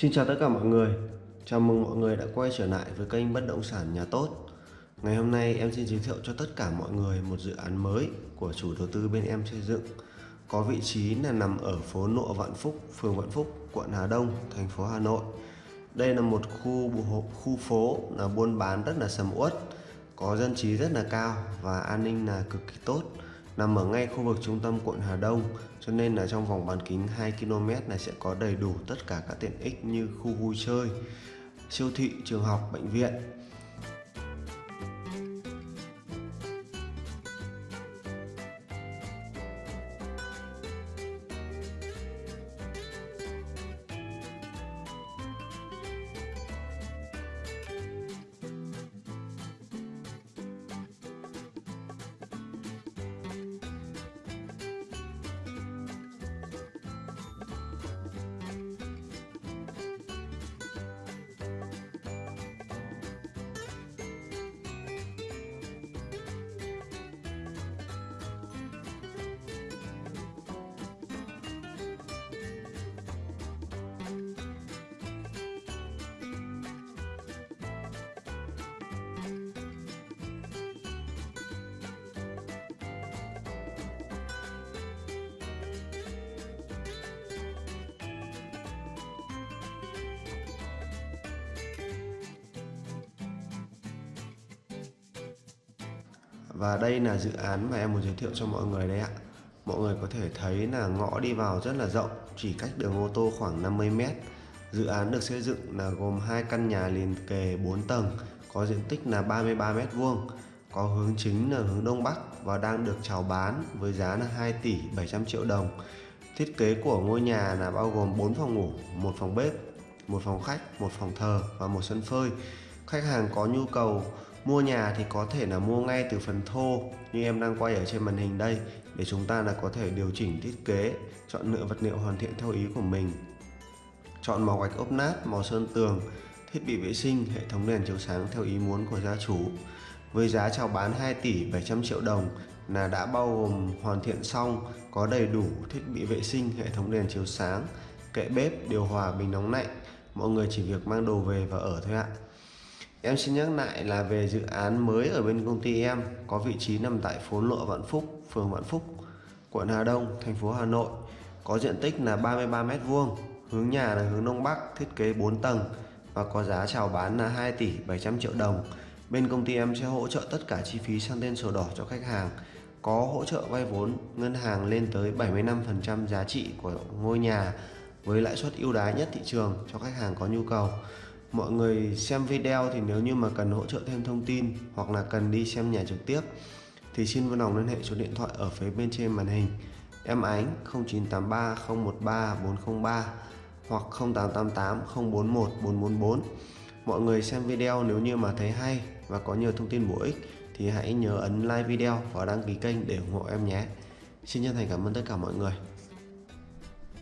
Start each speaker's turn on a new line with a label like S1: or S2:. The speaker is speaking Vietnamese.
S1: Xin chào tất cả mọi người. Chào mừng mọi người đã quay trở lại với kênh Bất Động Sản Nhà Tốt. Ngày hôm nay em xin giới thiệu cho tất cả mọi người một dự án mới của chủ đầu tư bên em xây dựng. Có vị trí là nằm ở phố Nộ Vạn Phúc, phường Vạn Phúc, quận Hà Đông, thành phố Hà Nội. Đây là một khu khu phố là buôn bán rất là sầm uất Có dân trí rất là cao và an ninh là cực kỳ tốt nằm ở ngay khu vực trung tâm quận Hà Đông cho nên là trong vòng bán kính 2 km này sẽ có đầy đủ tất cả các tiện ích như khu vui chơi, siêu thị, trường học, bệnh viện. Và đây là dự án mà em muốn giới thiệu cho mọi người đấy ạ. Mọi người có thể thấy là ngõ đi vào rất là rộng Chỉ cách đường ô tô khoảng 50 mét. Dự án được xây dựng là gồm hai căn nhà liền kề 4 tầng Có diện tích là 33 mét vuông Có hướng chính là hướng Đông Bắc Và đang được chào bán với giá là 2 tỷ 700 triệu đồng. Thiết kế của ngôi nhà là bao gồm 4 phòng ngủ, một phòng bếp, một phòng khách, một phòng thờ và một sân phơi. Khách hàng có nhu cầu mua nhà thì có thể là mua ngay từ phần thô, như em đang quay ở trên màn hình đây, để chúng ta là có thể điều chỉnh thiết kế, chọn lựa vật liệu hoàn thiện theo ý của mình. Chọn màu gạch ốp nát, màu sơn tường, thiết bị vệ sinh, hệ thống đèn chiếu sáng theo ý muốn của gia chủ. Với giá chào bán 2 tỷ 700 triệu đồng là đã bao gồm hoàn thiện xong, có đầy đủ thiết bị vệ sinh, hệ thống đèn chiếu sáng, kệ bếp, điều hòa, bình nóng lạnh. Mọi người chỉ việc mang đồ về và ở thôi ạ. Em xin nhắc lại là về dự án mới ở bên công ty em có vị trí nằm tại phố Lộ Vạn Phúc, phường Vạn Phúc, quận Hà Đông, thành phố Hà Nội. Có diện tích là 33 m2, hướng nhà là hướng Đông Bắc, thiết kế 4 tầng và có giá chào bán là 2 tỷ 700 triệu đồng. Bên công ty em sẽ hỗ trợ tất cả chi phí sang tên sổ đỏ cho khách hàng. Có hỗ trợ vay vốn ngân hàng lên tới 75% giá trị của ngôi nhà với lãi suất ưu đãi nhất thị trường cho khách hàng có nhu cầu mọi người xem video thì nếu như mà cần hỗ trợ thêm thông tin hoặc là cần đi xem nhà trực tiếp, thì xin vui lòng liên hệ số điện thoại ở phía bên trên màn hình. Em ánh 0983 013 403 hoặc 0888 041 444 mọi người xem video nếu như mà thấy hay và có nhiều thông tin bổ ích thì hãy nhớ ấn like video và đăng ký kênh để ủng hộ em nhé. Xin chân thành cảm ơn tất cả mọi người.